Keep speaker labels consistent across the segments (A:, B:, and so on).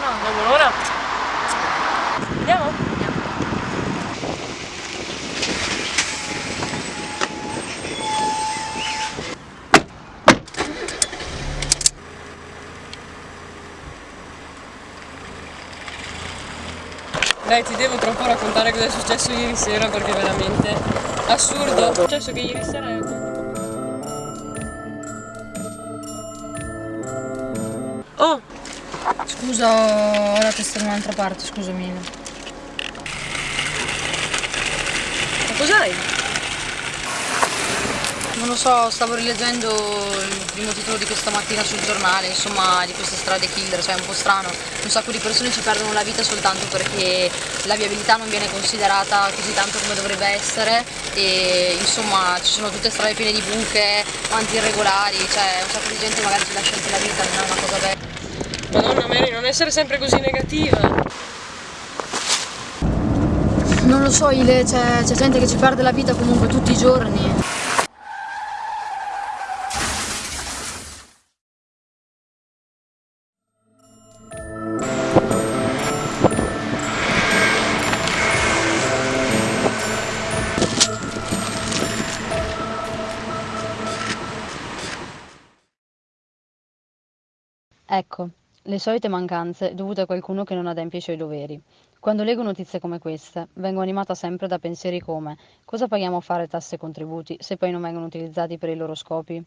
A: no, non vedo. Andiamo? Andiamo. Dai, ti devo troppo raccontare cosa è successo ieri sera perché veramente assurdo. È successo che ieri sera...
B: Scusa, ho la testa da un'altra parte, scusami.
A: Ma cos'hai?
B: Non lo so, stavo rileggendo il primo titolo di questa mattina sul giornale, insomma, di queste strade killer, cioè è un po' strano. Un sacco di persone ci perdono la vita soltanto perché la viabilità non viene considerata così tanto come dovrebbe essere e insomma ci sono tutte strade piene di buche, avanti irregolari, cioè un sacco di gente magari ci lascia anche la vita, non è una cosa bella.
A: Madonna Mary, non essere sempre così negativa.
B: Non lo so, Ile, c'è, c'è gente che ci perde la vita comunque tutti i giorni.
C: Ecco, le solite mancanze dovute a qualcuno che non adempie i suoi doveri. Quando leggo notizie come queste, vengo animata sempre da pensieri come cosa paghiamo a fare tasse e contributi se poi non vengono utilizzati per i loro scopi?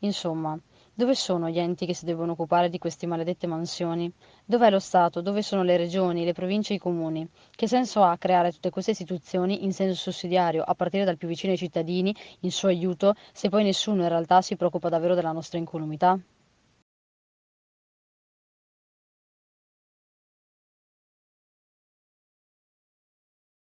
C: Insomma, dove sono gli enti che si devono occupare di queste maledette mansioni? Dov'è lo Stato? Dove sono le regioni, le province e i comuni? Che senso ha creare tutte queste istituzioni in senso sussidiario, a partire dal più vicino ai cittadini, in suo aiuto, se poi nessuno in realtà si preoccupa davvero della nostra incolumità?